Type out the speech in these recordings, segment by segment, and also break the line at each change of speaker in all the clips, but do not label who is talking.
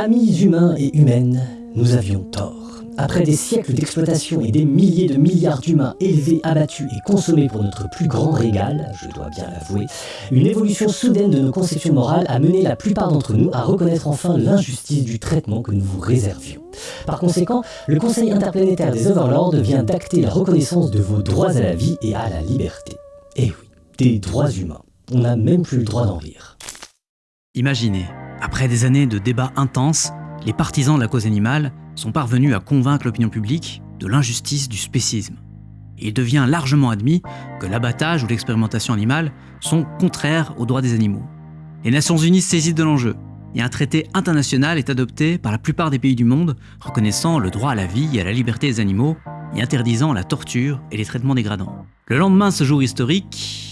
Amis humains et humaines, nous avions tort. Après des siècles d'exploitation et des milliers de milliards d'humains élevés, abattus et consommés pour notre plus grand régal, je dois bien l'avouer, une évolution soudaine de nos conceptions morales a mené la plupart d'entre nous à reconnaître enfin l'injustice du traitement que nous vous réservions. Par conséquent, le Conseil interplanétaire des Overlords vient d'acter la reconnaissance de vos droits à la vie et à la liberté. Eh oui, des droits humains. On n'a même plus le droit d'en rire.
Imaginez, après des années de débats intenses, les partisans de la cause animale sont parvenus à convaincre l'opinion publique de l'injustice du spécisme. Il devient largement admis que l'abattage ou l'expérimentation animale sont contraires aux droits des animaux. Les Nations Unies saisissent de l'enjeu, et un traité international est adopté par la plupart des pays du monde reconnaissant le droit à la vie et à la liberté des animaux et interdisant la torture et les traitements dégradants. Le lendemain de ce jour historique,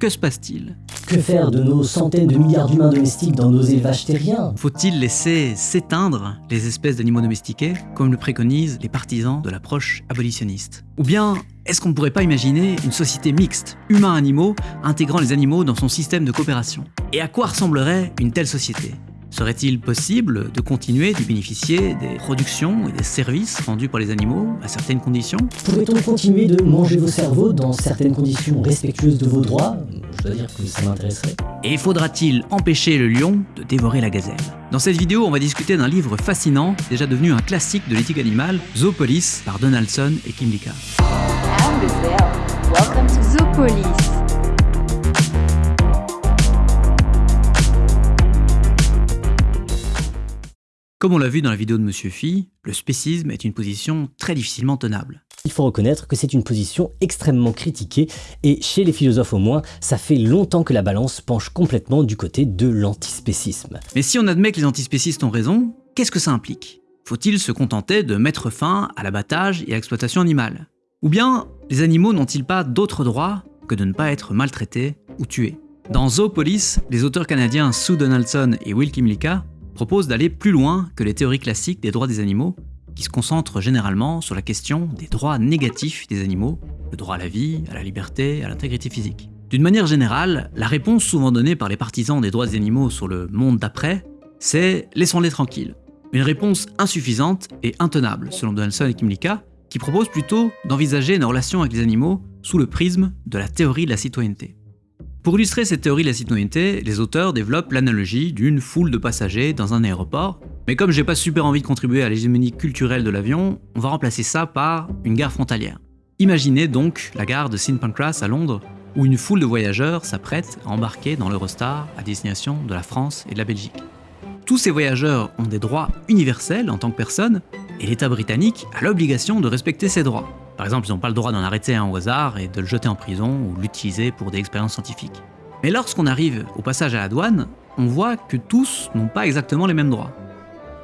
que se passe-t-il?
Que faire de nos centaines de milliards d'humains domestiques dans nos élevages terriens?
Faut-il laisser s'éteindre les espèces d'animaux domestiqués, comme le préconisent les partisans de l'approche abolitionniste? Ou bien, est-ce qu'on ne pourrait pas imaginer une société mixte, humains-animaux, intégrant les animaux dans son système de coopération? Et à quoi ressemblerait une telle société? Serait-il possible de continuer de bénéficier des productions et des services rendus par les animaux à certaines conditions?
Pourrait-on continuer de manger vos cerveaux dans certaines conditions respectueuses de vos droits? Je dois dire que ça m'intéresserait.
Et faudra-t-il empêcher le lion de dévorer la gazelle? Dans cette vidéo, on va discuter d'un livre fascinant, déjà devenu un classique de l'éthique animale, Zoopolis par Donaldson et Kim Lika.
Welcome to Zoopolis.
Comme on l'a vu dans la vidéo de Monsieur Phi, le spécisme est une position très difficilement tenable.
Il faut reconnaître que c'est une position extrêmement critiquée, et chez les philosophes au moins, ça fait longtemps que la balance penche complètement du côté de l'antispécisme.
Mais si on admet que les antispécistes ont raison, qu'est-ce que ça implique? Faut-il se contenter de mettre fin à l'abattage et à l'exploitation animale? Ou bien, les animaux n'ont-ils pas d'autres droits que de ne pas être maltraités ou tués? Dans Zoopolis, les auteurs canadiens Sue Donaldson et Will Kimlicka propose d'aller plus loin que les théories classiques des droits des animaux, qui se concentrent généralement sur la question des droits négatifs des animaux, le droit à la vie, à la liberté, à l'intégrité physique. D'une manière générale, la réponse souvent donnée par les partisans des droits des animaux sur le monde d'après, c'est « laissons-les tranquilles ». Une réponse insuffisante et intenable, selon Donaldson et Kimlicka, qui propose plutôt d'envisager nos relations avec les animaux sous le prisme de la théorie de la citoyenneté. Pour illustrer cette théorie de la citoyenneté, les auteurs développent l'analogie d'une foule de passagers dans un aéroport, mais comme j'ai pas super envie de contribuer à l'hégémonie culturelle de l'avion, on va remplacer ça par une gare frontalière. Imaginez donc la gare de St Pancras à Londres, où une foule de voyageurs s'apprête à embarquer dans l'Eurostar à destination de la France et de la Belgique. Tous ces voyageurs ont des droits universels en tant que personnes, et l'État britannique a l'obligation de respecter ces droits. Par exemple, ils n'ont pas le droit d'en arrêter un au hasard et de le jeter en prison ou l'utiliser pour des expériences scientifiques. Mais lorsqu'on arrive au passage à la douane, on voit que tous n'ont pas exactement les mêmes droits.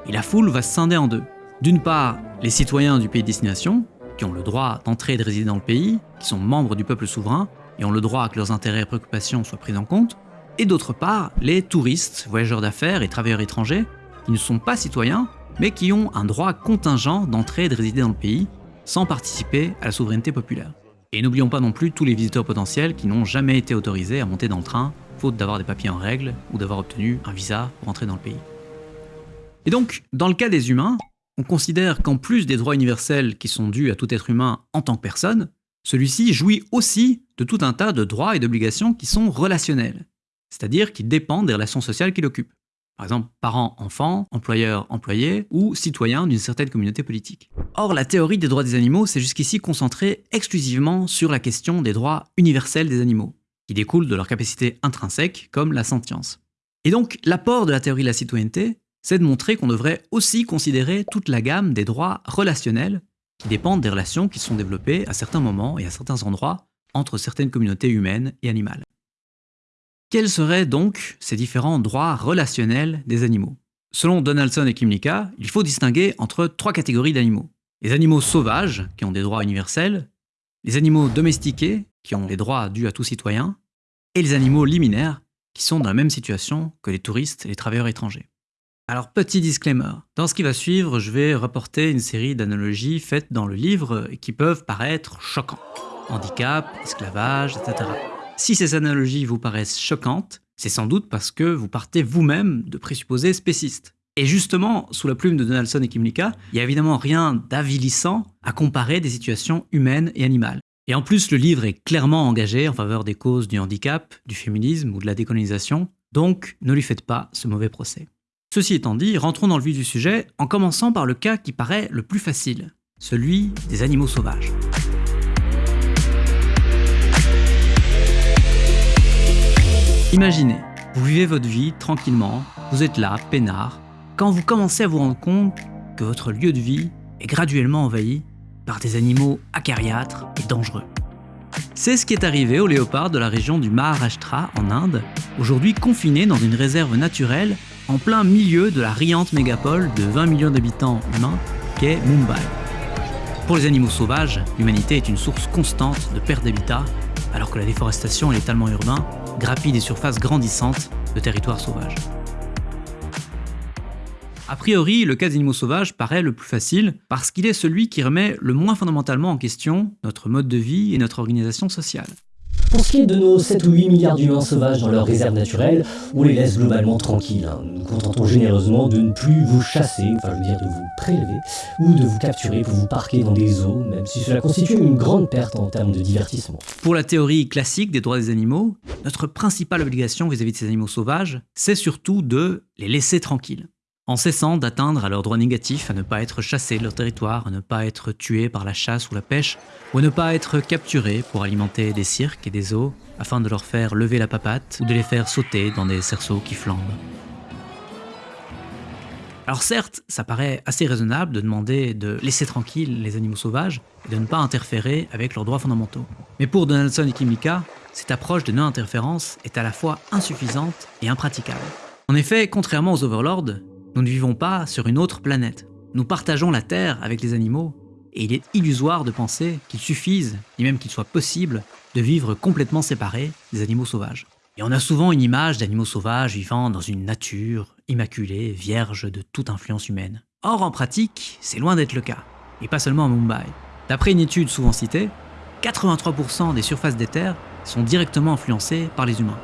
Et la foule va se scinder en deux. D'une part, les citoyens du pays de destination, qui ont le droit d'entrer et de résider dans le pays, qui sont membres du peuple souverain, et ont le droit que leurs intérêts et préoccupations soient pris en compte, et d'autre part, les touristes, voyageurs d'affaires et travailleurs étrangers, qui ne sont pas citoyens, mais qui ont un droit contingent d'entrer et de résider dans le pays, sans participer à la souveraineté populaire. Et n'oublions pas non plus tous les visiteurs potentiels qui n'ont jamais été autorisés à monter dans le train, faute d'avoir des papiers en règle ou d'avoir obtenu un visa pour entrer dans le pays. Et donc, dans le cas des humains, on considère qu'en plus des droits universels qui sont dus à tout être humain en tant que personne, celui-ci jouit aussi de tout un tas de droits et d'obligations qui sont relationnels, c'est-à-dire qui dépendent des relations sociales qu'il occupe par exemple parents-enfants, employeurs-employés ou citoyens d'une certaine communauté politique. Or, la théorie des droits des animaux s'est jusqu'ici concentrée exclusivement sur la question des droits universels des animaux, qui découlent de leur capacité intrinsèque comme la sentience. Et donc, l'apport de la théorie de la citoyenneté, c'est de montrer qu'on devrait aussi considérer toute la gamme des droits relationnels qui dépendent des relations qui sont développées à certains moments et à certains endroits entre certaines communautés humaines et animales. Quels seraient donc ces différents droits relationnels des animaux? Selon Donaldson et Kimlicka, il faut distinguer entre trois catégories d'animaux. Les animaux sauvages, qui ont des droits universels, les animaux domestiqués, qui ont des droits dus à tout citoyen, et les animaux liminaires, qui sont dans la même situation que les touristes et les travailleurs étrangers. Alors petit disclaimer, dans ce qui va suivre, je vais rapporter une série d'analogies faites dans le livre qui peuvent paraître choquantes. Handicap, esclavage, etc. Si ces analogies vous paraissent choquantes, c'est sans doute parce que vous partez vous-même de présupposés spécistes. Et justement, sous la plume de Donaldson et Kimlicka, il n'y a évidemment rien d'avilissant à comparer des situations humaines et animales. Et en plus, le livre est clairement engagé en faveur des causes du handicap, du féminisme ou de la décolonisation, donc ne lui faites pas ce mauvais procès. Ceci étant dit, rentrons dans le vif du sujet en commençant par le cas qui paraît le plus facile, celui des animaux sauvages. Imaginez, vous vivez votre vie tranquillement, vous êtes là, peinard, quand vous commencez à vous rendre compte que votre lieu de vie est graduellement envahi par des animaux acariâtres et dangereux. C'est ce qui est arrivé aux léopards de la région du Maharashtra en Inde, aujourd'hui confinés dans une réserve naturelle en plein milieu de la riante mégapole de 20 millions d'habitants humains qu'est Mumbai. Pour les animaux sauvages, l'humanité est une source constante de perte d'habitat, alors que la déforestation et l'étalement urbain grappillent des surfaces grandissantes de territoires sauvages. A priori, le cas des animaux sauvages paraît le plus facile parce qu'il est celui qui remet le moins fondamentalement en question notre mode de vie et notre organisation sociale.
Pour ce qui est de nos 7 ou 8 milliards d'humains sauvages dans leurs réserves naturelles, on les laisse globalement tranquilles. Hein. Nous contentons généreusement de ne plus vous chasser, enfin je veux dire de vous prélever, ou de vous capturer pour vous parquer dans des eaux, même si cela constitue une grande perte en termes de divertissement.
Pour la théorie classique des droits des animaux, notre principale obligation vis à -vis de ces animaux sauvages, c'est surtout de les laisser tranquilles en cessant d'atteindre à leurs droits négatifs à ne pas être chassés de leur territoire, à ne pas être tués par la chasse ou la pêche, ou à ne pas être capturés pour alimenter des cirques et des zoos afin de leur faire lever la papate ou de les faire sauter dans des cerceaux qui flambent. Alors certes, ça paraît assez raisonnable de demander de laisser tranquilles les animaux sauvages et de ne pas interférer avec leurs droits fondamentaux. Mais pour Donaldson et Kimika, cette approche de non-interférence est à la fois insuffisante et impraticable. En effet, contrairement aux overlords, nous ne vivons pas sur une autre planète. Nous partageons la Terre avec les animaux, et il est illusoire de penser qu'il suffise, ni même qu'il soit possible, de vivre complètement séparés des animaux sauvages. Et on a souvent une image d'animaux sauvages vivant dans une nature immaculée, vierge de toute influence humaine. Or, en pratique, c'est loin d'être le cas, et pas seulement à Mumbai. D'après une étude souvent citée, 83% des surfaces des terres sont directement influencées par les humains.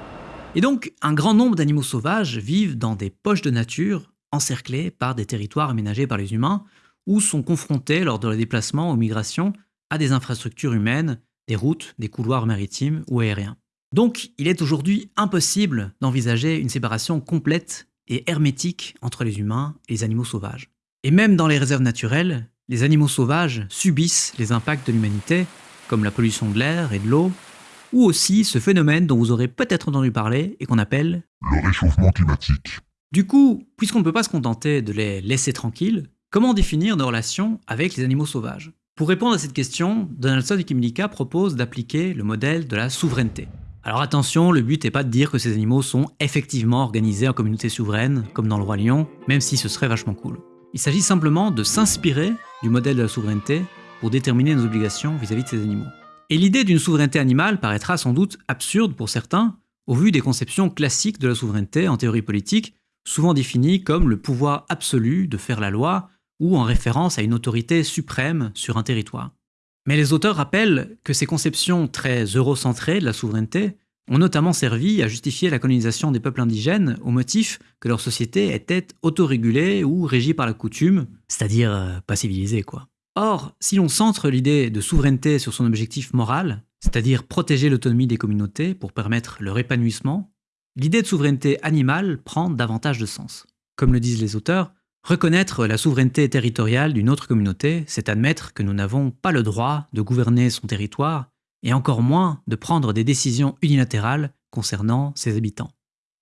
Et donc, un grand nombre d'animaux sauvages vivent dans des poches de nature encerclés par des territoires aménagés par les humains ou sont confrontés lors de leurs déplacements ou migrations à des infrastructures humaines, des routes, des couloirs maritimes ou aériens. Donc il est aujourd'hui impossible d'envisager une séparation complète et hermétique entre les humains et les animaux sauvages. Et même dans les réserves naturelles, les animaux sauvages subissent les impacts de l'humanité, comme la pollution de l'air et de l'eau, ou aussi ce phénomène dont vous aurez peut-être entendu parler et qu'on appelle
le réchauffement climatique.
Du coup, puisqu'on ne peut pas se contenter de les laisser tranquilles, comment définir nos relations avec les animaux sauvages? Pour répondre à cette question, Donaldson et Kimlicka proposent d'appliquer le modèle de la souveraineté. Alors attention, le but n'est pas de dire que ces animaux sont effectivement organisés en communautés souveraines, comme dans le Roi Lion, même si ce serait vachement cool. Il s'agit simplement de s'inspirer du modèle de la souveraineté pour déterminer nos obligations vis-à-vis -vis de ces animaux. Et l'idée d'une souveraineté animale paraîtra sans doute absurde pour certains, au vu des conceptions classiques de la souveraineté en théorie politique, souvent défini comme le pouvoir absolu de faire la loi ou en référence à une autorité suprême sur un territoire. Mais les auteurs rappellent que ces conceptions très eurocentrées de la souveraineté ont notamment servi à justifier la colonisation des peuples indigènes au motif que leur société était autorégulée ou régie par la coutume, c'est-à-dire euh, pas civilisée quoi. Or, si l'on centre l'idée de souveraineté sur son objectif moral, c'est-à-dire protéger l'autonomie des communautés pour permettre leur épanouissement, l'idée de souveraineté animale prend davantage de sens. Comme le disent les auteurs, reconnaître la souveraineté territoriale d'une autre communauté, c'est admettre que nous n'avons pas le droit de gouverner son territoire, et encore moins de prendre des décisions unilatérales concernant ses habitants.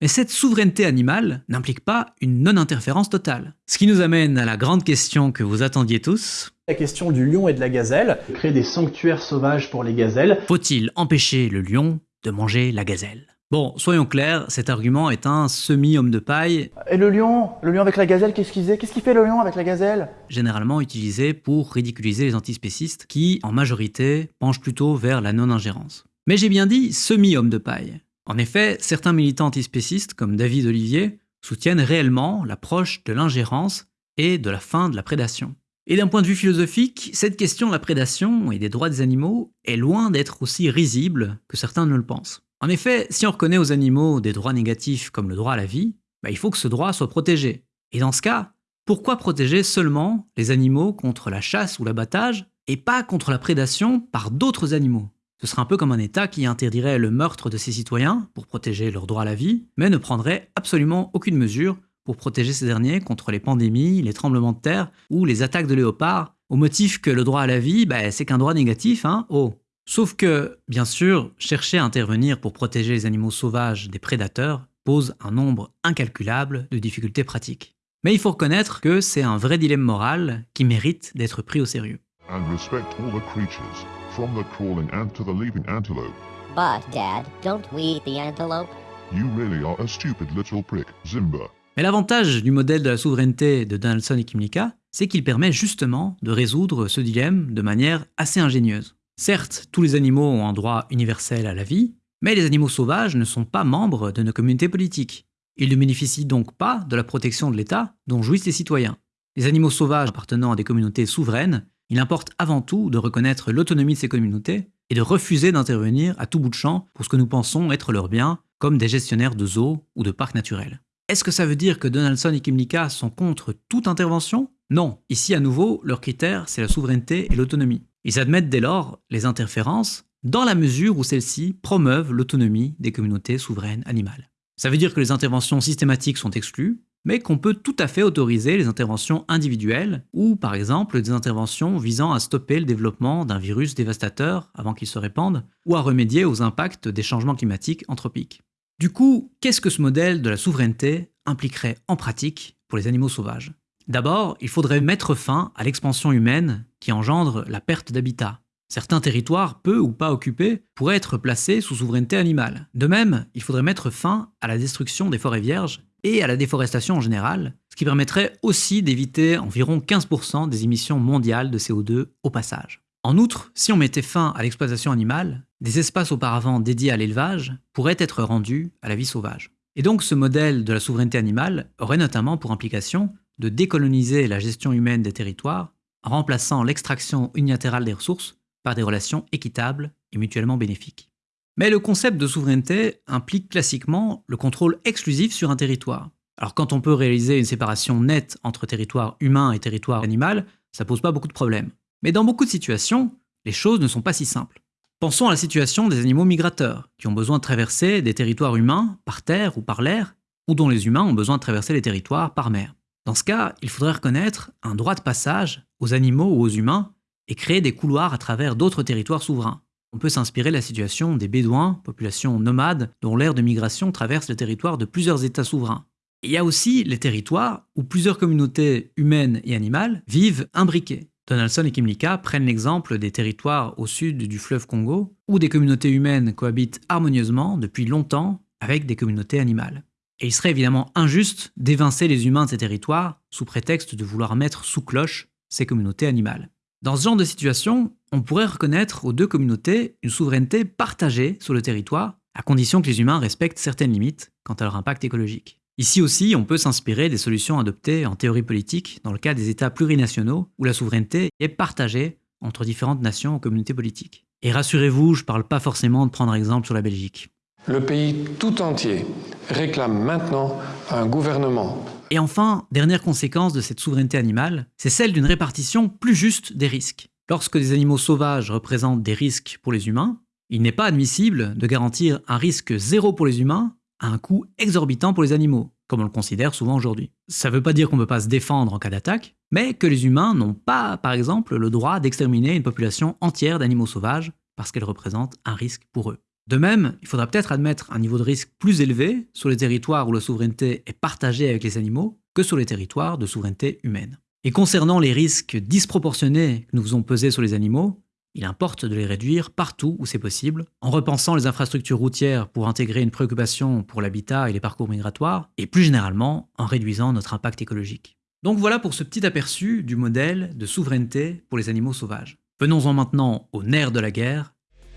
Mais cette souveraineté animale n'implique pas une non-interférence totale. Ce qui nous amène à la grande question que vous attendiez tous.
La question du lion et de la gazelle. Créer des sanctuaires sauvages pour les gazelles.
Faut-il empêcher le lion de manger la gazelle? Bon, soyons clairs, cet argument est un semi-homme de paille.
Et le lion Le lion avec la gazelle, qu'est-ce qu'il fait Qu'est-ce qu'il fait le lion avec la gazelle?
Généralement utilisé pour ridiculiser les antispécistes qui, en majorité, penchent plutôt vers la non-ingérence. Mais j'ai bien dit semi-homme de paille. En effet, certains militants antispécistes, comme David Olivier, soutiennent réellement l'approche de l'ingérence et de la fin de la prédation. Et d'un point de vue philosophique, cette question de la prédation et des droits des animaux est loin d'être aussi risible que certains ne le pensent. En effet, si on reconnaît aux animaux des droits négatifs comme le droit à la vie, bah, il faut que ce droit soit protégé. Et dans ce cas, pourquoi protéger seulement les animaux contre la chasse ou l'abattage et pas contre la prédation par d'autres animaux? Ce serait un peu comme un État qui interdirait le meurtre de ses citoyens pour protéger leur droit à la vie, mais ne prendrait absolument aucune mesure pour protéger ces derniers contre les pandémies, les tremblements de terre ou les attaques de léopards, au motif que le droit à la vie, bah, c'est qu'un droit négatif, hein, oh. Sauf que, bien sûr, chercher à intervenir pour protéger les animaux sauvages des prédateurs pose un nombre incalculable de difficultés pratiques. Mais il faut reconnaître que c'est un vrai dilemme moral qui mérite d'être pris au sérieux.
And respect all the creatures, from the crawling ant to the leaping antelope.
But, Dad, don't we eat the antelope?
You really are a stupid little prick, Zimba.
Mais l'avantage du modèle de la souveraineté de Donaldson et Kimlicka, c'est qu'il permet justement de résoudre ce dilemme de manière assez ingénieuse. Certes, tous les animaux ont un droit universel à la vie, mais les animaux sauvages ne sont pas membres de nos communautés politiques. Ils ne bénéficient donc pas de la protection de l'État dont jouissent les citoyens. Les animaux sauvages appartenant à des communautés souveraines, il importe avant tout de reconnaître l'autonomie de ces communautés et de refuser d'intervenir à tout bout de champ pour ce que nous pensons être leurs biens, comme des gestionnaires de zoos ou de parcs naturels. Est-ce que ça veut dire que Donaldson et Kimlicka sont contre toute intervention? Non, ici à nouveau, leur critère c'est la souveraineté et l'autonomie. Ils admettent dès lors les interférences dans la mesure où celles-ci promeuvent l'autonomie des communautés souveraines animales. Ça veut dire que les interventions systématiques sont exclues, mais qu'on peut tout à fait autoriser les interventions individuelles, ou par exemple des interventions visant à stopper le développement d'un virus dévastateur avant qu'il se répande, ou à remédier aux impacts des changements climatiques anthropiques. Du coup, qu'est-ce que ce modèle de la souveraineté impliquerait en pratique pour les animaux sauvages? D'abord, il faudrait mettre fin à l'expansion humaine qui engendre la perte d'habitat. Certains territoires, peu ou pas occupés, pourraient être placés sous souveraineté animale. De même, il faudrait mettre fin à la destruction des forêts vierges et à la déforestation en général, ce qui permettrait aussi d'éviter environ 15% des émissions mondiales de CO2 au passage. En outre, si on mettait fin à l'exploitation animale, des espaces auparavant dédiés à l'élevage pourraient être rendus à la vie sauvage. Et donc ce modèle de la souveraineté animale aurait notamment pour implication de décoloniser la gestion humaine des territoires en remplaçant l'extraction unilatérale des ressources par des relations équitables et mutuellement bénéfiques. Mais le concept de souveraineté implique classiquement le contrôle exclusif sur un territoire. Alors quand on peut réaliser une séparation nette entre territoire humain et territoire animal, ça pose pas beaucoup de problèmes. Mais dans beaucoup de situations, les choses ne sont pas si simples. Pensons à la situation des animaux migrateurs, qui ont besoin de traverser des territoires humains par terre ou par l'air, ou dont les humains ont besoin de traverser les territoires par mer. Dans ce cas, il faudrait reconnaître un droit de passage aux animaux ou aux humains et créer des couloirs à travers d'autres territoires souverains. On peut s'inspirer de la situation des Bédouins, population nomade dont l'ère de migration traverse le territoire de plusieurs États souverains. Il y a aussi les territoires où plusieurs communautés humaines et animales vivent imbriquées. Donaldson et Kimlicka prennent l'exemple des territoires au sud du fleuve Congo, où des communautés humaines cohabitent harmonieusement depuis longtemps avec des communautés animales. Et il serait évidemment injuste d'évincer les humains de ces territoires sous prétexte de vouloir mettre sous cloche ces communautés animales. Dans ce genre de situation, on pourrait reconnaître aux deux communautés une souveraineté partagée sur le territoire, à condition que les humains respectent certaines limites quant à leur impact écologique. Ici aussi, on peut s'inspirer des solutions adoptées en théorie politique dans le cas des États plurinationaux où la souveraineté est partagée entre différentes nations ou communautés politiques. Et rassurez-vous, je ne parle pas forcément de prendre exemple sur la Belgique.
Le pays tout entier réclame maintenant un gouvernement.
Et enfin, dernière conséquence de cette souveraineté animale, c'est celle d'une répartition plus juste des risques. Lorsque des animaux sauvages représentent des risques pour les humains, il n'est pas admissible de garantir un risque zéro pour les humains à un coût exorbitant pour les animaux, comme on le considère souvent aujourd'hui. Ça ne veut pas dire qu'on ne peut pas se défendre en cas d'attaque, mais que les humains n'ont pas, par exemple, le droit d'exterminer une population entière d'animaux sauvages parce qu'elle représente un risque pour eux. De même, il faudra peut-être admettre un niveau de risque plus élevé sur les territoires où la souveraineté est partagée avec les animaux que sur les territoires de souveraineté humaine. Et concernant les risques disproportionnés que nous faisons peser sur les animaux, il importe de les réduire partout où c'est possible, en repensant les infrastructures routières pour intégrer une préoccupation pour l'habitat et les parcours migratoires, et plus généralement en réduisant notre impact écologique. Donc voilà pour ce petit aperçu du modèle de souveraineté pour les animaux sauvages. Venons-en maintenant au nerf de la guerre,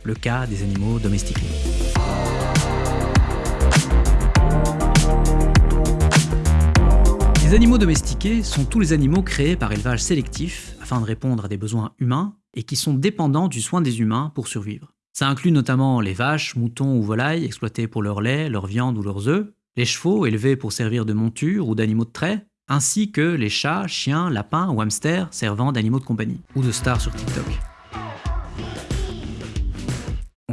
le cas des animaux domestiqués. Les animaux domestiqués sont tous les animaux créés par élevage sélectif afin de répondre à des besoins humains et qui sont dépendants du soin des humains pour survivre. Ça inclut notamment les vaches, moutons ou volailles exploités pour leur lait, leur viande ou leurs œufs, les chevaux élevés pour servir de monture ou d'animaux de trait, ainsi que les chats, chiens, lapins ou hamsters servant d'animaux de compagnie, ou de stars sur TikTok.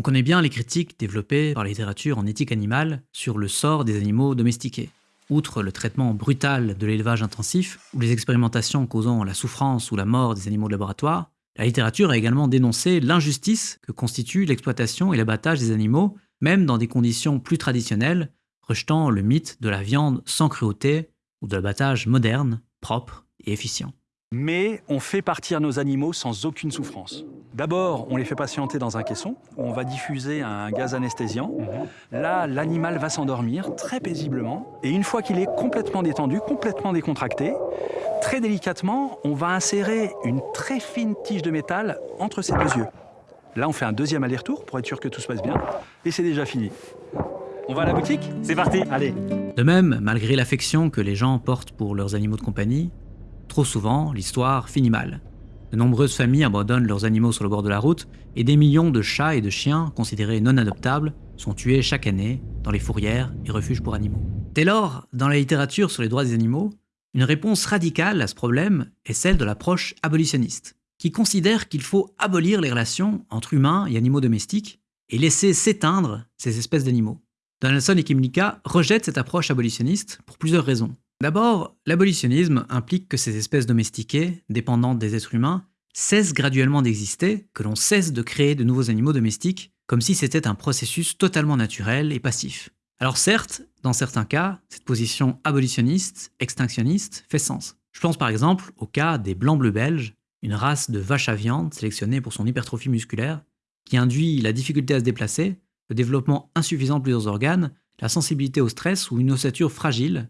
On connaît bien les critiques développées par la littérature en éthique animale sur le sort des animaux domestiqués. Outre le traitement brutal de l'élevage intensif ou les expérimentations causant la souffrance ou la mort des animaux de laboratoire, la littérature a également dénoncé l'injustice que constitue l'exploitation et l'abattage des animaux, même dans des conditions plus traditionnelles, rejetant le mythe de la viande sans cruauté ou de l'abattage moderne, propre et efficient
mais on fait partir nos animaux sans aucune souffrance. D'abord, on les fait patienter dans un caisson, où on va diffuser un gaz anesthésiant. Là, l'animal va s'endormir très paisiblement, et une fois qu'il est complètement détendu, complètement décontracté, très délicatement, on va insérer une très fine tige de métal entre ses deux yeux. Là, on fait un deuxième aller-retour pour être sûr que tout se passe bien, et c'est déjà fini. On va à la boutique?
C'est parti
Allez
De même, malgré l'affection que les gens portent pour leurs animaux de compagnie, Trop souvent, l'histoire finit mal. De nombreuses familles abandonnent leurs animaux sur le bord de la route et des millions de chats et de chiens considérés non adoptables sont tués chaque année dans les fourrières et refuges pour animaux. Dès lors, dans la littérature sur les droits des animaux, une réponse radicale à ce problème est celle de l'approche abolitionniste, qui considère qu'il faut abolir les relations entre humains et animaux domestiques et laisser s'éteindre ces espèces d'animaux. Donaldson et Kimlicka rejettent cette approche abolitionniste pour plusieurs raisons. D'abord, l'abolitionnisme implique que ces espèces domestiquées, dépendantes des êtres humains, cessent graduellement d'exister, que l'on cesse de créer de nouveaux animaux domestiques, comme si c'était un processus totalement naturel et passif. Alors certes, dans certains cas, cette position abolitionniste, extinctionniste, fait sens. Je pense par exemple au cas des blancs-bleus belges, une race de vaches à viande sélectionnée pour son hypertrophie musculaire, qui induit la difficulté à se déplacer, le développement insuffisant de plusieurs organes, la sensibilité au stress ou une ossature fragile,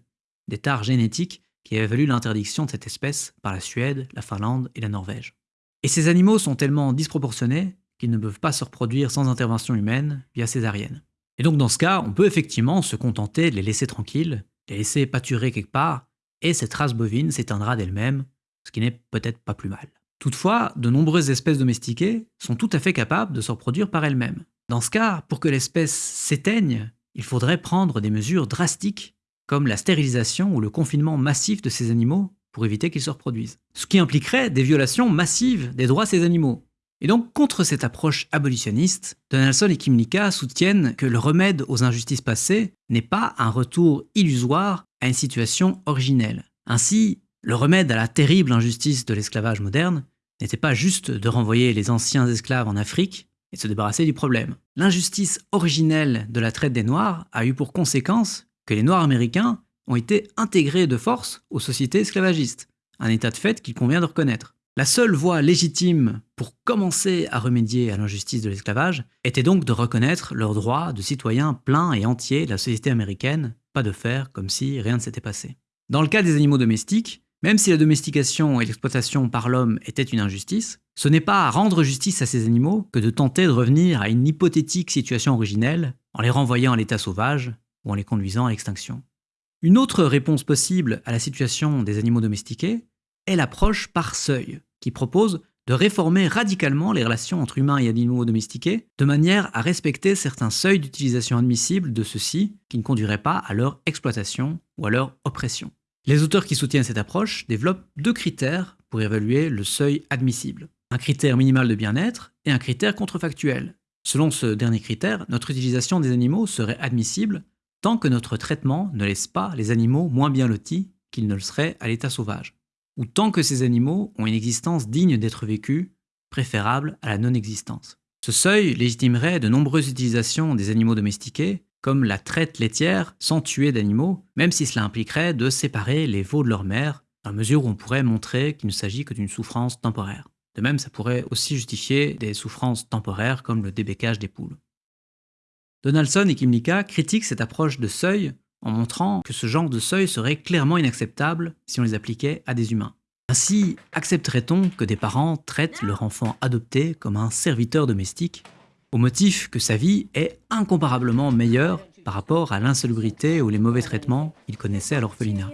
des tares génétiques qui avaient valu l'interdiction de cette espèce par la Suède, la Finlande et la Norvège. Et ces animaux sont tellement disproportionnés qu'ils ne peuvent pas se reproduire sans intervention humaine via césarienne. Et donc dans ce cas, on peut effectivement se contenter de les laisser tranquilles, les laisser pâturer quelque part, et cette race bovine s'éteindra d'elle-même, ce qui n'est peut-être pas plus mal. Toutefois, de nombreuses espèces domestiquées sont tout à fait capables de se reproduire par elles-mêmes. Dans ce cas, pour que l'espèce s'éteigne, il faudrait prendre des mesures drastiques comme la stérilisation ou le confinement massif de ces animaux pour éviter qu'ils se reproduisent. Ce qui impliquerait des violations massives des droits de ces animaux. Et donc, contre cette approche abolitionniste, Donaldson et Kimlicka soutiennent que le remède aux injustices passées n'est pas un retour illusoire à une situation originelle. Ainsi, le remède à la terrible injustice de l'esclavage moderne n'était pas juste de renvoyer les anciens esclaves en Afrique et de se débarrasser du problème. L'injustice originelle de la traite des Noirs a eu pour conséquence les Noirs américains ont été intégrés de force aux sociétés esclavagistes, un état de fait qu'il convient de reconnaître. La seule voie légitime pour commencer à remédier à l'injustice de l'esclavage était donc de reconnaître leurs droits de citoyens pleins et entiers de la société américaine, pas de faire comme si rien ne s'était passé. Dans le cas des animaux domestiques, même si la domestication et l'exploitation par l'homme étaient une injustice, ce n'est pas à rendre justice à ces animaux que de tenter de revenir à une hypothétique situation originelle en les renvoyant à l'état sauvage ou en les conduisant à l'extinction. Une autre réponse possible à la situation des animaux domestiqués est l'approche par seuil, qui propose de réformer radicalement les relations entre humains et animaux domestiqués, de manière à respecter certains seuils d'utilisation admissibles de ceux-ci qui ne conduiraient pas à leur exploitation ou à leur oppression. Les auteurs qui soutiennent cette approche développent deux critères pour évaluer le seuil admissible. Un critère minimal de bien-être et un critère contrefactuel. Selon ce dernier critère, notre utilisation des animaux serait admissible tant que notre traitement ne laisse pas les animaux moins bien lotis qu'ils ne le seraient à l'état sauvage, ou tant que ces animaux ont une existence digne d'être vécue, préférable à la non-existence. Ce seuil légitimerait de nombreuses utilisations des animaux domestiqués, comme la traite laitière sans tuer d'animaux, même si cela impliquerait de séparer les veaux de leur mère, à mesure où on pourrait montrer qu'il ne s'agit que d'une souffrance temporaire. De même, ça pourrait aussi justifier des souffrances temporaires comme le débécage des poules. Donaldson et Kimlicka critiquent cette approche de seuil en montrant que ce genre de seuil serait clairement inacceptable si on les appliquait à des humains. Ainsi, accepterait-on que des parents traitent leur enfant adopté comme un serviteur domestique, au motif que sa vie est incomparablement meilleure par rapport à l'insalubrité ou les mauvais traitements qu'ils connaissaient à l'orphelinat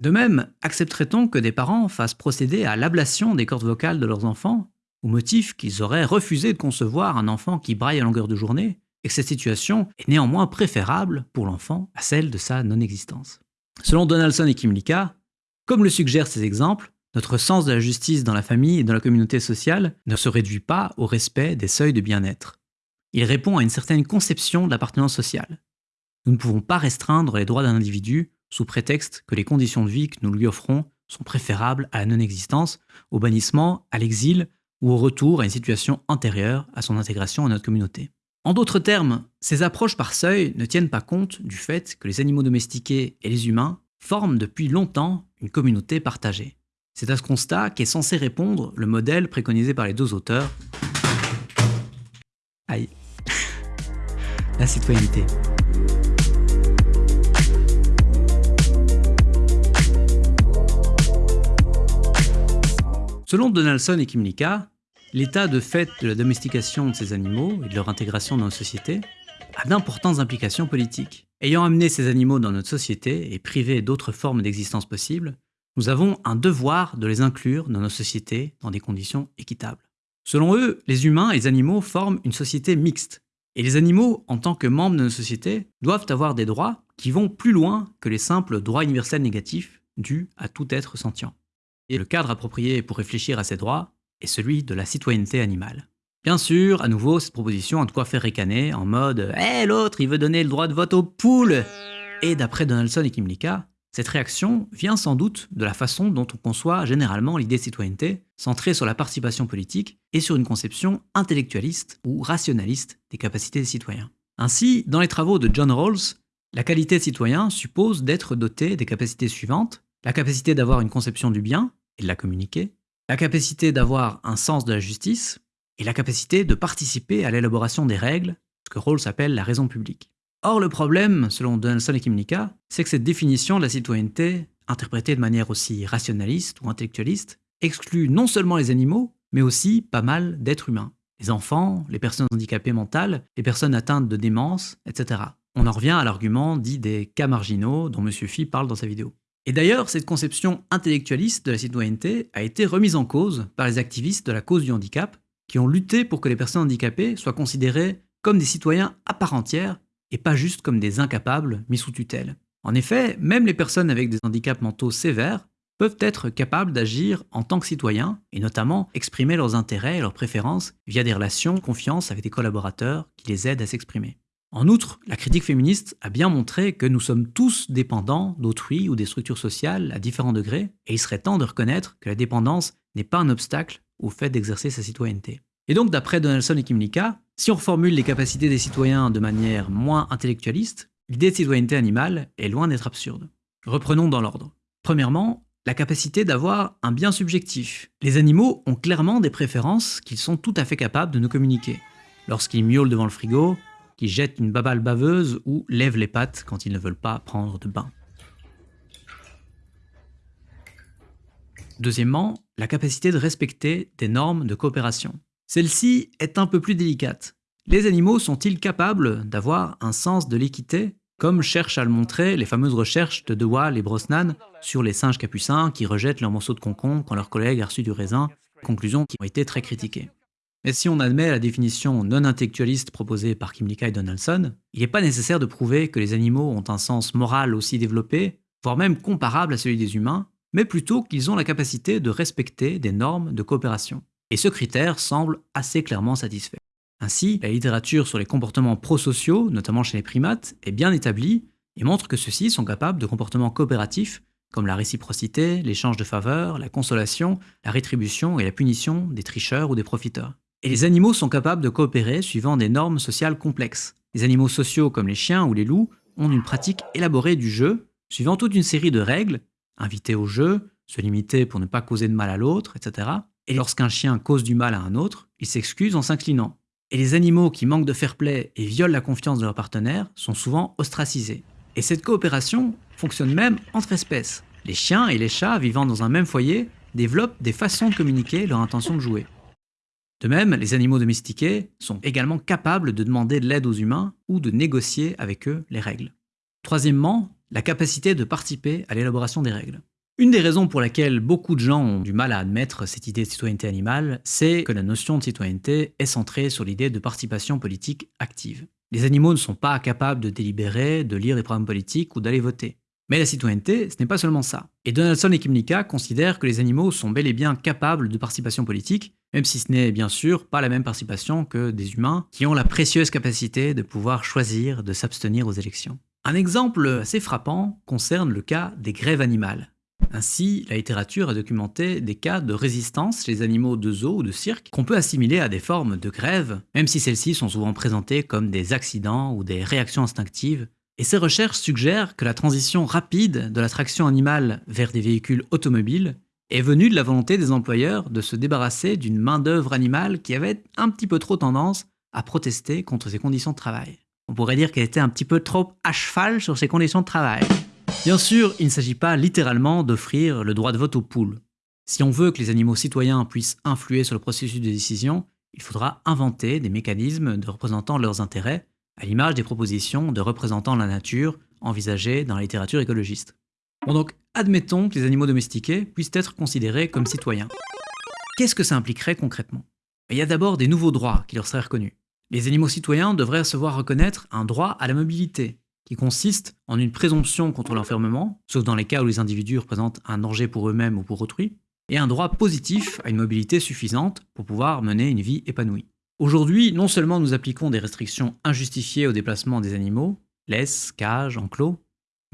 De même, accepterait-on que des parents fassent procéder à l'ablation des cordes vocales de leurs enfants, au motif qu'ils auraient refusé de concevoir un enfant qui braille à longueur de journée et que cette situation est néanmoins préférable pour l'enfant à celle de sa non-existence. Selon Donaldson et Kimlicka, comme le suggèrent ces exemples, notre sens de la justice dans la famille et dans la communauté sociale ne se réduit pas au respect des seuils de bien-être. Il répond à une certaine conception de l'appartenance sociale. Nous ne pouvons pas restreindre les droits d'un individu sous prétexte que les conditions de vie que nous lui offrons sont préférables à la non-existence, au bannissement, à l'exil ou au retour à une situation antérieure à son intégration à notre communauté. En d'autres termes, ces approches par seuil ne tiennent pas compte du fait que les animaux domestiqués et les humains forment depuis longtemps une communauté partagée. C'est à ce constat qu'est censé répondre le modèle préconisé par les deux auteurs. Aïe. La citoyenneté. Selon Donaldson et Kimlicka, l'état de fait de la domestication de ces animaux et de leur intégration dans nos sociétés a d'importantes implications politiques. Ayant amené ces animaux dans notre société et privé d'autres formes d'existence possibles, nous avons un devoir de les inclure dans nos sociétés dans des conditions équitables. Selon eux, les humains et les animaux forment une société mixte, et les animaux, en tant que membres de nos sociétés, doivent avoir des droits qui vont plus loin que les simples droits universels négatifs dus à tout être sentient. Et le cadre approprié pour réfléchir à ces droits est celui de la citoyenneté animale. Bien sûr, à nouveau, cette proposition a de quoi faire ricaner en mode « Eh, l'autre, il veut donner le droit de vote aux poules !» Et d'après Donaldson et Kimlicka, cette réaction vient sans doute de la façon dont on conçoit généralement l'idée de citoyenneté, centrée sur la participation politique et sur une conception intellectualiste ou rationaliste des capacités des citoyens. Ainsi, dans les travaux de John Rawls, la qualité de citoyen suppose d'être doté des capacités suivantes la capacité d'avoir une conception du bien et de la communiquer, la capacité d'avoir un sens de la justice, et la capacité de participer à l'élaboration des règles, ce que Rawls appelle la raison publique. Or, le problème, selon Donaldson et Kimlicka, c'est que cette définition de la citoyenneté, interprétée de manière aussi rationaliste ou intellectualiste, exclut non seulement les animaux, mais aussi pas mal d'êtres humains. Les enfants, les personnes handicapées mentales, les personnes atteintes de démence, etc. On en revient à l'argument dit des cas marginaux dont M. Phi parle dans sa vidéo. Et d'ailleurs, cette conception intellectualiste de la citoyenneté a été remise en cause par les activistes de la cause du handicap, qui ont lutté pour que les personnes handicapées soient considérées comme des citoyens à part entière et pas juste comme des incapables mis sous tutelle. En effet, même les personnes avec des handicaps mentaux sévères peuvent être capables d'agir en tant que citoyens et notamment exprimer leurs intérêts et leurs préférences via des relations de confiance avec des collaborateurs qui les aident à s'exprimer. En outre, la critique féministe a bien montré que nous sommes tous dépendants d'autrui ou des structures sociales à différents degrés, et il serait temps de reconnaître que la dépendance n'est pas un obstacle au fait d'exercer sa citoyenneté. Et donc, d'après Donaldson et Kimlicka, si on reformule les capacités des citoyens de manière moins intellectualiste, l'idée de citoyenneté animale est loin d'être absurde. Reprenons dans l'ordre. Premièrement, la capacité d'avoir un bien subjectif. Les animaux ont clairement des préférences qu'ils sont tout à fait capables de nous communiquer. Lorsqu'ils miaulent devant le frigo, qui jettent une babale baveuse ou lèvent les pattes quand ils ne veulent pas prendre de bain. Deuxièmement, la capacité de respecter des normes de coopération. Celle-ci est un peu plus délicate. Les animaux sont-ils capables d'avoir un sens de l'équité, comme cherchent à le montrer les fameuses recherches de Dewall et Brosnan sur les singes capucins qui rejettent leurs morceaux de concombre quand leur collègue a reçu du raisin, conclusions qui ont été très critiquées. Mais si on admet la définition non intellectualiste proposée par Kimlicka et Donaldson, il n'est pas nécessaire de prouver que les animaux ont un sens moral aussi développé, voire même comparable à celui des humains, mais plutôt qu'ils ont la capacité de respecter des normes de coopération. Et ce critère semble assez clairement satisfait. Ainsi, la littérature sur les comportements prosociaux, notamment chez les primates, est bien établie et montre que ceux-ci sont capables de comportements coopératifs comme la réciprocité, l'échange de faveurs, la consolation, la rétribution et la punition des tricheurs ou des profiteurs. Et les animaux sont capables de coopérer suivant des normes sociales complexes. Les animaux sociaux comme les chiens ou les loups ont une pratique élaborée du jeu, suivant toute une série de règles, inviter au jeu, se limiter pour ne pas causer de mal à l'autre, etc. Et lorsqu'un chien cause du mal à un autre, il s'excuse en s'inclinant. Et les animaux qui manquent de fair play et violent la confiance de leur partenaire sont souvent ostracisés. Et cette coopération fonctionne même entre espèces. Les chiens et les chats vivant dans un même foyer développent des façons de communiquer leur intention de jouer. De même, les animaux domestiqués sont également capables de demander de l'aide aux humains ou de négocier avec eux les règles. Troisièmement, la capacité de participer à l'élaboration des règles. Une des raisons pour laquelle beaucoup de gens ont du mal à admettre cette idée de citoyenneté animale, c'est que la notion de citoyenneté est centrée sur l'idée de participation politique active. Les animaux ne sont pas capables de délibérer, de lire des programmes politiques ou d'aller voter. Mais la citoyenneté, ce n'est pas seulement ça. Et Donaldson et Kimlicka considèrent que les animaux sont bel et bien capables de participation politique, même si ce n'est bien sûr pas la même participation que des humains qui ont la précieuse capacité de pouvoir choisir de s'abstenir aux élections. Un exemple assez frappant concerne le cas des grèves animales. Ainsi, la littérature a documenté des cas de résistance chez les animaux de zoo ou de cirque qu'on peut assimiler à des formes de grève, même si celles-ci sont souvent présentées comme des accidents ou des réactions instinctives et ces recherches suggèrent que la transition rapide de la traction animale vers des véhicules automobiles est venue de la volonté des employeurs de se débarrasser d'une main-d'œuvre animale qui avait un petit peu trop tendance à protester contre ces conditions de travail. On pourrait dire qu'elle était un petit peu trop à cheval sur ces conditions de travail. Bien sûr, il ne s'agit pas littéralement d'offrir le droit de vote aux poules. Si on veut que les animaux citoyens puissent influer sur le processus de décision, il faudra inventer des mécanismes de représentant leurs intérêts à l'image des propositions de représentants de la nature envisagées dans la littérature écologiste. Bon donc, admettons que les animaux domestiqués puissent être considérés comme citoyens. Qu'est-ce que ça impliquerait concrètement? Il y a d'abord des nouveaux droits qui leur seraient reconnus. Les animaux citoyens devraient se voir reconnaître un droit à la mobilité, qui consiste en une présomption contre l'enfermement, sauf dans les cas où les individus représentent un danger pour eux-mêmes ou pour autrui, et un droit positif à une mobilité suffisante pour pouvoir mener une vie épanouie. Aujourd'hui, non seulement nous appliquons des restrictions injustifiées au déplacement des animaux, laisses, cages, enclos,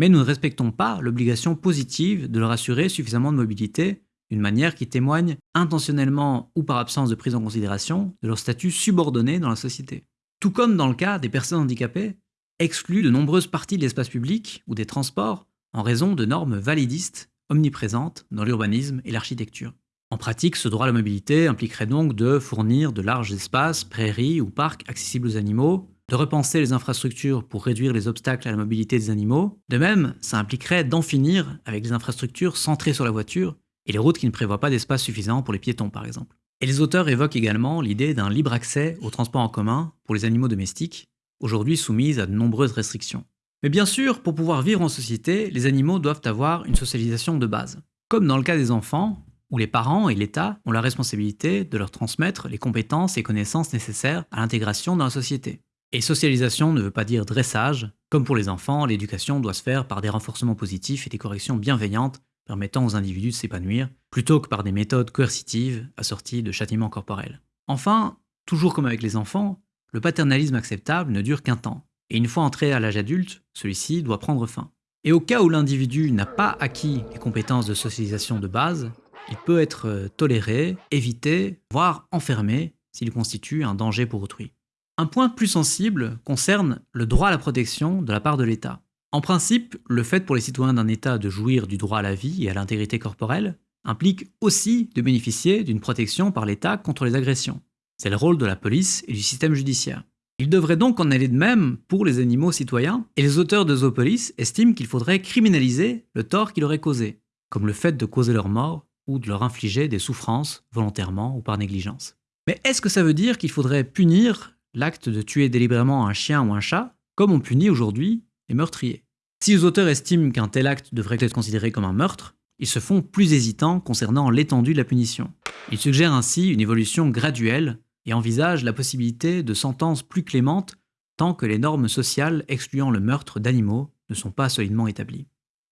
mais nous ne respectons pas l'obligation positive de leur assurer suffisamment de mobilité d'une manière qui témoigne intentionnellement ou par absence de prise en considération de leur statut subordonné dans la société. Tout comme dans le cas des personnes handicapées, exclues de nombreuses parties de l'espace public ou des transports en raison de normes validistes omniprésentes dans l'urbanisme et l'architecture. En pratique, ce droit à la mobilité impliquerait donc de fournir de larges espaces, prairies ou parcs accessibles aux animaux, de repenser les infrastructures pour réduire les obstacles à la mobilité des animaux. De même, ça impliquerait d'en finir avec les infrastructures centrées sur la voiture et les routes qui ne prévoient pas d'espace suffisant pour les piétons par exemple. Et les auteurs évoquent également l'idée d'un libre accès aux transports en commun pour les animaux domestiques, aujourd'hui soumises à de nombreuses restrictions. Mais bien sûr, pour pouvoir vivre en société, les animaux doivent avoir une socialisation de base. Comme dans le cas des enfants, où les parents et l'État ont la responsabilité de leur transmettre les compétences et connaissances nécessaires à l'intégration dans la société. Et socialisation ne veut pas dire dressage. Comme pour les enfants, l'éducation doit se faire par des renforcements positifs et des corrections bienveillantes permettant aux individus de s'épanouir, plutôt que par des méthodes coercitives assorties de châtiments corporels. Enfin, toujours comme avec les enfants, le paternalisme acceptable ne dure qu'un temps, et une fois entré à l'âge adulte, celui-ci doit prendre fin. Et au cas où l'individu n'a pas acquis les compétences de socialisation de base, il peut être toléré, évité, voire enfermé s'il constitue un danger pour autrui. Un point plus sensible concerne le droit à la protection de la part de l'État. En principe, le fait pour les citoyens d'un État de jouir du droit à la vie et à l'intégrité corporelle implique aussi de bénéficier d'une protection par l'État contre les agressions. C'est le rôle de la police et du système judiciaire. Il devrait donc en aller de même pour les animaux citoyens, et les auteurs de Zoopolis estiment qu'il faudrait criminaliser le tort qu'il aurait causé, comme le fait de causer leur mort ou de leur infliger des souffrances volontairement ou par négligence. Mais est-ce que ça veut dire qu'il faudrait punir l'acte de tuer délibérément un chien ou un chat, comme on punit aujourd'hui les meurtriers Si les auteurs estiment qu'un tel acte devrait être considéré comme un meurtre, ils se font plus hésitants concernant l'étendue de la punition. Ils suggèrent ainsi une évolution graduelle et envisagent la possibilité de sentences plus clémentes tant que les normes sociales excluant le meurtre d'animaux ne sont pas solidement établies.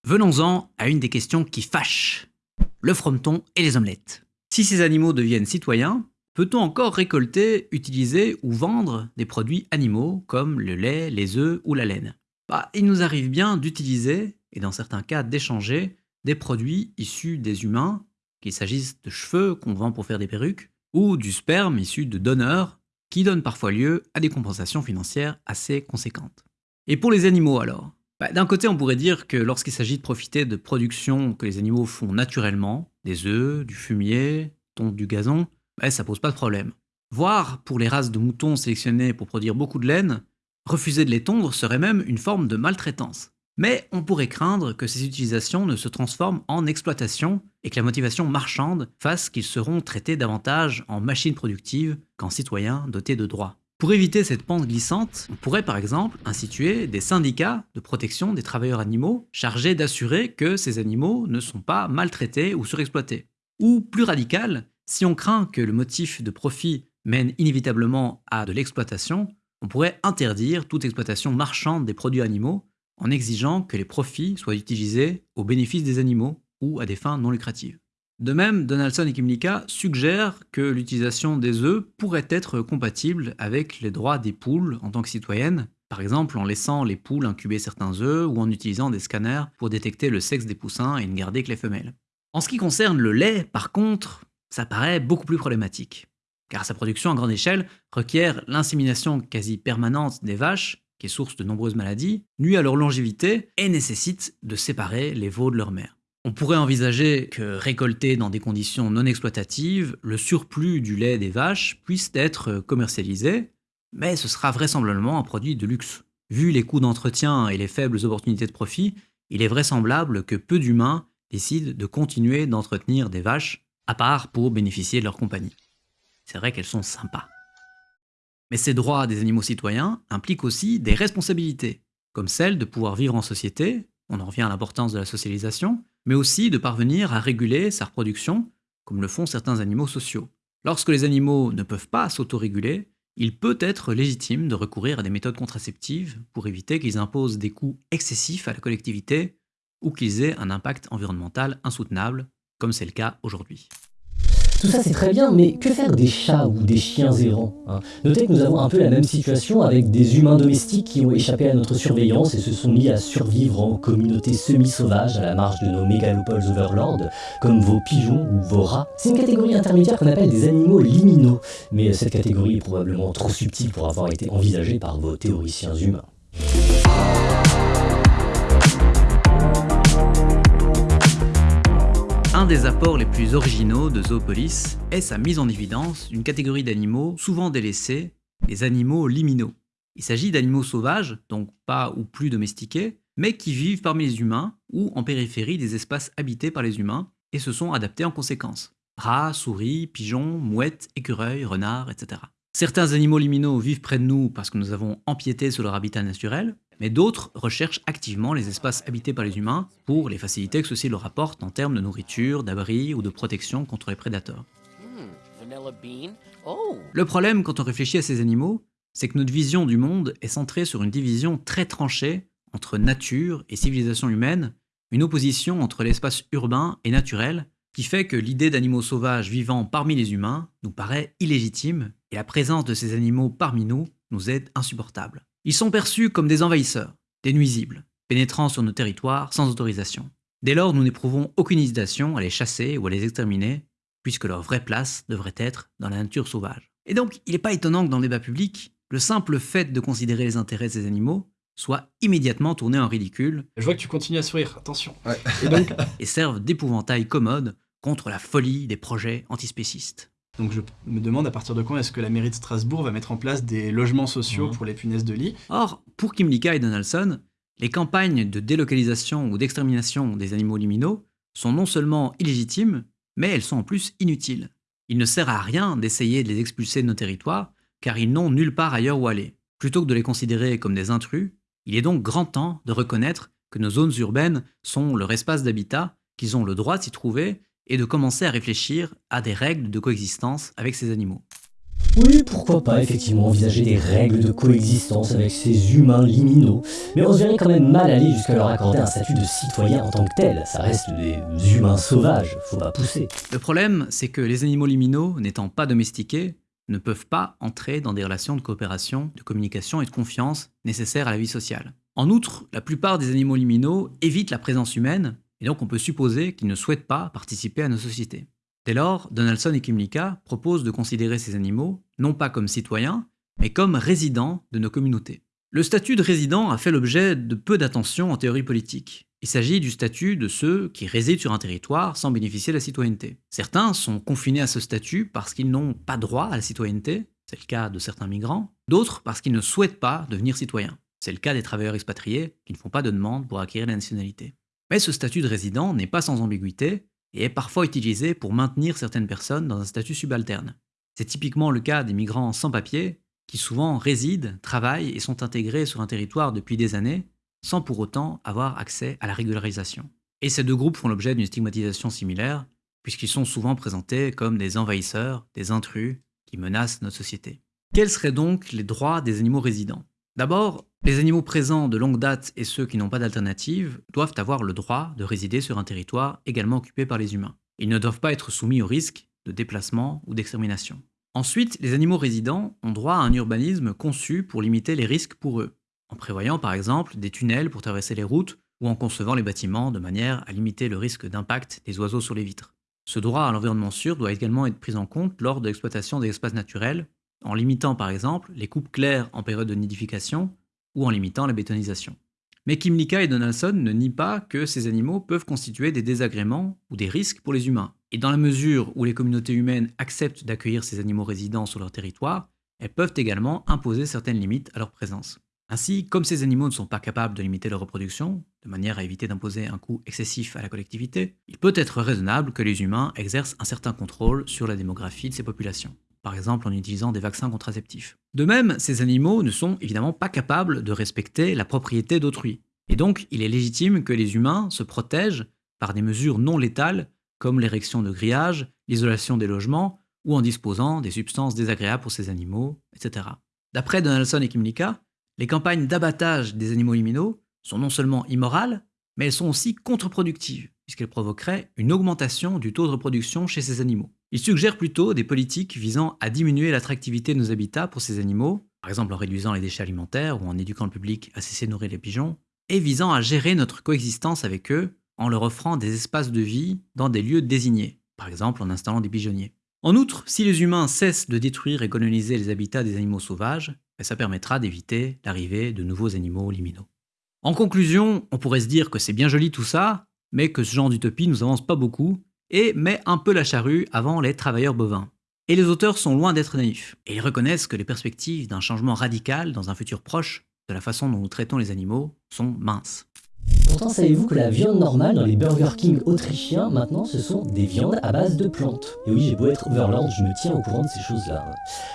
Venons-en à une des questions qui fâchent le frometon et les omelettes. Si ces animaux deviennent citoyens, peut-on encore récolter, utiliser ou vendre des produits animaux comme le lait, les œufs ou la laine? Bah, Il nous arrive bien d'utiliser, et dans certains cas d'échanger, des produits issus des humains, qu'il s'agisse de cheveux qu'on vend pour faire des perruques, ou du sperme issu de donneurs, qui donnent parfois lieu à des compensations financières assez conséquentes. Et pour les animaux alors? Bah, d'un côté, on pourrait dire que lorsqu'il s'agit de profiter de productions que les animaux font naturellement, des œufs, du fumier, du gazon, bah, ça pose pas de problème. Voire, pour les races de moutons sélectionnées pour produire beaucoup de laine, refuser de les tondre serait même une forme de maltraitance. Mais on pourrait craindre que ces utilisations ne se transforment en exploitation et que la motivation marchande fasse qu'ils seront traités davantage en machines productives qu'en citoyens dotés de droits. Pour éviter cette pente glissante, on pourrait par exemple instituer des syndicats de protection des travailleurs animaux chargés d'assurer que ces animaux ne sont pas maltraités ou surexploités. Ou plus radical, si on craint que le motif de profit mène inévitablement à de l'exploitation, on pourrait interdire toute exploitation marchande des produits animaux en exigeant que les profits soient utilisés au bénéfice des animaux ou à des fins non lucratives. De même, Donaldson et Kimlicka suggèrent que l'utilisation des œufs pourrait être compatible avec les droits des poules en tant que citoyennes, par exemple en laissant les poules incuber certains œufs ou en utilisant des scanners pour détecter le sexe des poussins et ne garder que les femelles. En ce qui concerne le lait, par contre, ça paraît beaucoup plus problématique, car sa production à grande échelle requiert l'insémination quasi permanente des vaches, qui est source de nombreuses maladies, nuit à leur longévité et nécessite de séparer les veaux de leur mère. On pourrait envisager que, récolté dans des conditions non exploitatives, le surplus du lait des vaches puisse être commercialisé, mais ce sera vraisemblablement un produit de luxe. Vu les coûts d'entretien et les faibles opportunités de profit, il est vraisemblable que peu d'humains décident de continuer d'entretenir des vaches, à part pour bénéficier de leur compagnie. C'est vrai qu'elles sont sympas. Mais ces droits des animaux citoyens impliquent aussi des responsabilités, comme celle de pouvoir vivre en société, on en revient à l'importance de la socialisation, mais aussi de parvenir à réguler sa reproduction, comme le font certains animaux sociaux. Lorsque les animaux ne peuvent pas s'autoréguler, il peut être légitime de recourir à des méthodes contraceptives pour éviter qu'ils imposent des coûts excessifs à la collectivité ou qu'ils aient un impact environnemental insoutenable, comme c'est le cas aujourd'hui.
Tout ça c'est très bien, mais que faire des chats ou des chiens errants hein? Notez que nous avons un peu la même situation avec des humains domestiques qui ont échappé à notre surveillance et se sont mis à survivre en communauté semi-sauvage à la marge de nos mégalopoles overlords, comme vos pigeons ou vos rats. C'est une catégorie intermédiaire qu'on appelle des animaux liminaux, mais cette catégorie est probablement trop subtile pour avoir été envisagée par vos théoriciens humains.
Un des apports les plus originaux de Zoopolis est sa mise en évidence d'une catégorie d'animaux souvent délaissés, les animaux liminaux. Il s'agit d'animaux sauvages, donc pas ou plus domestiqués, mais qui vivent parmi les humains ou en périphérie des espaces habités par les humains et se sont adaptés en conséquence. Rats, souris, pigeons, mouettes, écureuils, renards, etc. Certains animaux liminaux vivent près de nous parce que nous avons empiété sur leur habitat naturel, mais d'autres recherchent activement les espaces habités par les humains pour les facilités que ceci leur apporte en termes de nourriture, d'abri ou de protection contre les prédateurs. Le problème quand on réfléchit à ces animaux, c'est que notre vision du monde est centrée sur une division très tranchée entre nature et civilisation humaine, une opposition entre l'espace urbain et naturel qui fait que l'idée d'animaux sauvages vivant parmi les humains nous paraît illégitime et la présence de ces animaux parmi nous nous est insupportable. Ils sont perçus comme des envahisseurs, des nuisibles, pénétrant sur nos territoires sans autorisation. Dès lors, nous n'éprouvons aucune hésitation à les chasser ou à les exterminer, puisque leur vraie place devrait être dans la nature sauvage. Et donc, il n'est pas étonnant que dans le débat public, le simple fait de considérer les intérêts de ces animaux soit immédiatement tourné en ridicule.
Je vois que tu continues à sourire, attention.
Et, donc, et servent d'épouvantail commode contre la folie des projets antispécistes.
Donc je me demande à partir de quand est-ce que la mairie de Strasbourg va mettre en place des logements sociaux
Mhm.
pour les punaises de lit.
Or, pour Kimlicka et Donaldson, les campagnes de délocalisation ou d'extermination des animaux liminaux sont non seulement illégitimes, mais elles sont en plus inutiles. Il ne sert à rien d'essayer de les expulser de nos territoires, car ils n'ont nulle part ailleurs où aller. Plutôt que de les considérer comme des intrus, il est donc grand temps de reconnaître que nos zones urbaines sont leur espace d'habitat, qu'ils ont le droit de s'y trouver, et de commencer à réfléchir à des règles de coexistence avec ces animaux.
Oui, pourquoi pas effectivement envisager des règles de coexistence avec ces humains liminaux, mais on se verrait quand même mal aller jusqu'à leur accorder un statut de citoyen en tant que tel. Ça reste des humains sauvages, faut pas pousser.
Le problème, c'est que les animaux liminaux, n'étant pas domestiqués, ne peuvent pas entrer dans des relations de coopération, de communication et de confiance nécessaires à la vie sociale. En outre, la plupart des animaux liminaux évitent la présence humaine, et donc on peut supposer qu'ils ne souhaitent pas participer à nos sociétés. Dès lors, Donaldson et Kimlicka proposent de considérer ces animaux non pas comme citoyens, mais comme résidents de nos communautés. Le statut de résident a fait l'objet de peu d'attention en théorie politique. Il s'agit du statut de ceux qui résident sur un territoire sans bénéficier de la citoyenneté. Certains sont confinés à ce statut parce qu'ils n'ont pas droit à la citoyenneté, c'est le cas de certains migrants, d'autres parce qu'ils ne souhaitent pas devenir citoyens. C'est le cas des travailleurs expatriés qui ne font pas de demande pour acquérir la nationalité. Mais ce statut de résident n'est pas sans ambiguïté et est parfois utilisé pour maintenir certaines personnes dans un statut subalterne. C'est typiquement le cas des migrants sans papier qui souvent résident, travaillent et sont intégrés sur un territoire depuis des années sans pour autant avoir accès à la régularisation. Et ces deux groupes font l'objet d'une stigmatisation similaire puisqu'ils sont souvent présentés comme des envahisseurs, des intrus qui menacent notre société. Quels seraient donc les droits des animaux résidents? D'abord, Les animaux présents de longue date et ceux qui n'ont pas d'alternative doivent avoir le droit de résider sur un territoire également occupé par les humains. Ils ne doivent pas être soumis au risque de déplacement ou d'extermination. Ensuite, les animaux résidents ont droit à un urbanisme conçu pour limiter les risques pour eux, en prévoyant par exemple des tunnels pour traverser les routes ou en concevant les bâtiments de manière à limiter le risque d'impact des oiseaux sur les vitres. Ce droit à l'environnement sûr doit également être pris en compte lors de l'exploitation des espaces naturels, en limitant par exemple les coupes claires en période de nidification ou en limitant la bétonisation. Mais Kimlicka et Donaldson ne nient pas que ces animaux peuvent constituer des désagréments ou des risques pour les humains. Et dans la mesure où les communautés humaines acceptent d'accueillir ces animaux résidents sur leur territoire, elles peuvent également imposer certaines limites à leur présence. Ainsi, comme ces animaux ne sont pas capables de limiter leur reproduction, de manière à éviter d'imposer un coût excessif à la collectivité, il peut être raisonnable que les humains exercent un certain contrôle sur la démographie de ces populations, par exemple en utilisant des vaccins contraceptifs. De même, ces animaux ne sont évidemment pas capables de respecter la propriété d'autrui, et donc il est légitime que les humains se protègent par des mesures non létales comme l'érection de grillages, l'isolation des logements, ou en disposant des substances désagréables pour ces animaux, etc. D'après Donaldson et Kimlicka, les campagnes d'abattage des animaux liminaux sont non seulement immorales, mais elles sont aussi contre-productives, puisqu'elles provoqueraient une augmentation du taux de reproduction chez ces animaux. Ils suggèrent plutôt des politiques visant à diminuer l'attractivité de nos habitats pour ces animaux, par exemple en réduisant les déchets alimentaires ou en éduquant le public à cesser de nourrir les pigeons, et visant à gérer notre coexistence avec eux en leur offrant des espaces de vie dans des lieux désignés, par exemple en installant des pigeonniers. En outre, si les humains cessent de détruire et coloniser les habitats des animaux sauvages, ben, ça permettra d'éviter l'arrivée de nouveaux animaux liminaux. En conclusion, on pourrait se dire que c'est bien joli tout ça, mais que ce genre d'utopie nous avance pas beaucoup et met un peu la charrue avant les travailleurs bovins. Et les auteurs sont loin d'être naïfs, et ils reconnaissent que les perspectives d'un changement radical dans un futur proche de la façon dont nous traitons les animaux sont minces.
Pourtant, savez-vous que la viande normale dans les Burger King autrichiens, maintenant, ce sont des viandes à base de plantes? Et oui, j'ai beau être overlord, je me tiens au courant de ces choses-là.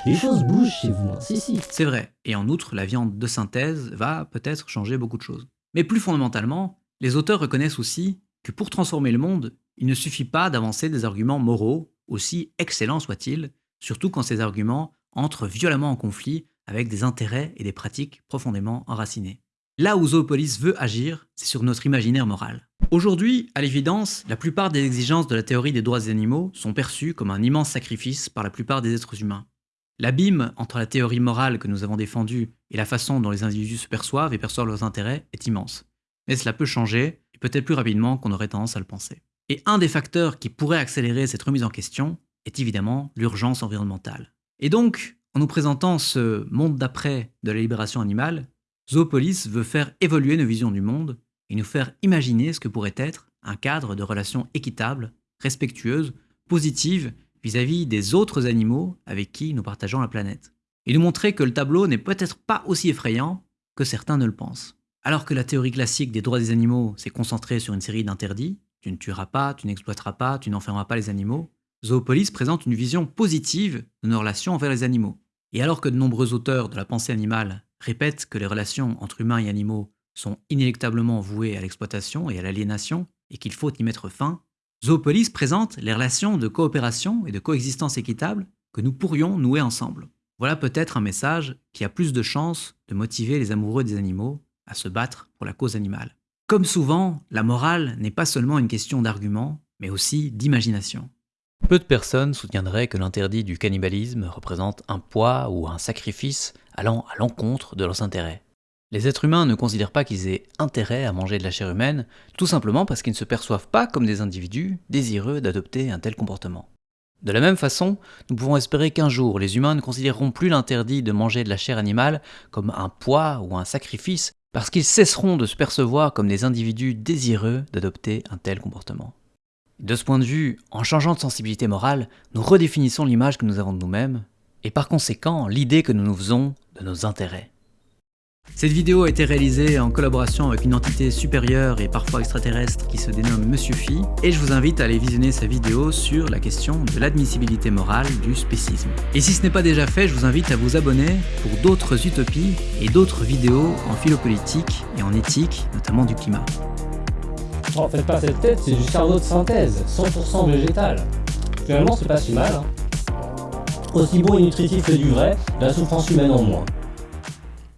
Les choses bougent chez vous, hein. si si.
C'est vrai, et en outre, la viande de synthèse va peut-être changer beaucoup de choses. Mais plus fondamentalement, les auteurs reconnaissent aussi que pour transformer le monde, il ne suffit pas d'avancer des arguments moraux, aussi excellents soient-ils, surtout quand ces arguments entrent violemment en conflit avec des intérêts et des pratiques profondément enracinés. Là où Zoopolis veut agir, c'est sur notre imaginaire moral. Aujourd'hui, à l'évidence, la plupart des exigences de la théorie des droits des animaux sont perçues comme un immense sacrifice par la plupart des êtres humains. L'abîme entre la théorie morale que nous avons défendue et la façon dont les individus se perçoivent et perçoivent leurs intérêts est immense. Mais cela peut changer, peut-être plus rapidement qu'on aurait tendance à le penser. Et un des facteurs qui pourrait accélérer cette remise en question est évidemment l'urgence environnementale. Et donc, en nous présentant ce monde d'après de la libération animale, Zoopolis veut faire évoluer nos visions du monde et nous faire imaginer ce que pourrait être un cadre de relations équitables, respectueuses, positives vis-à-vis des autres animaux avec qui nous partageons la planète. Et nous montrer que le tableau n'est peut-être pas aussi effrayant que certains ne le pensent. Alors que la théorie classique des droits des animaux s'est concentrée sur une série d'interdits, tu ne tueras pas, tu n'exploiteras pas, tu n'enfermeras pas les animaux, Zoopolis présente une vision positive de nos relations envers les animaux. Et alors que de nombreux auteurs de la pensée animale répète que les relations entre humains et animaux sont inéluctablement vouées à l'exploitation et à l'aliénation, et qu'il faut y mettre fin, Zoopolis présente les relations de coopération et de coexistence équitable que nous pourrions nouer ensemble. Voilà peut-être un message qui a plus de chances de motiver les amoureux des animaux à se battre pour la cause animale. Comme souvent, la morale n'est pas seulement une question d'argument, mais aussi d'imagination. Peu de personnes soutiendraient que l'interdit du cannibalisme représente un poids ou un sacrifice allant à l'encontre de leurs intérêts. Les êtres humains ne considèrent pas qu'ils aient intérêt à manger de la chair humaine, tout simplement parce qu'ils ne se perçoivent pas comme des individus désireux d'adopter un tel comportement. De la même façon, nous pouvons espérer qu'un jour les humains ne considéreront plus l'interdit de manger de la chair animale comme un poids ou un sacrifice, parce qu'ils cesseront de se percevoir comme des individus désireux d'adopter un tel comportement. De ce point de vue, en changeant de sensibilité morale, nous redéfinissons l'image que nous avons de nous-mêmes, et par conséquent l'idée que nous nous faisons de nos intérêts. Cette vidéo a été réalisée en collaboration avec une entité supérieure et parfois extraterrestre qui se dénomme Monsieur Phi, et je vous invite à aller visionner sa vidéo sur la question de l'admissibilité morale du spécisme. Et si ce n'est pas déjà fait, je vous invite à vous abonner pour d'autres utopies et d'autres vidéos en philopolitique et en éthique, notamment du climat.
Oh, faites pas cette tête, c'est du cerveau de synthèse, 100% végétal. Finalement, c'est pas si mal. Hein. Aussi bon et nutritif que du vrai, la souffrance humaine en moins.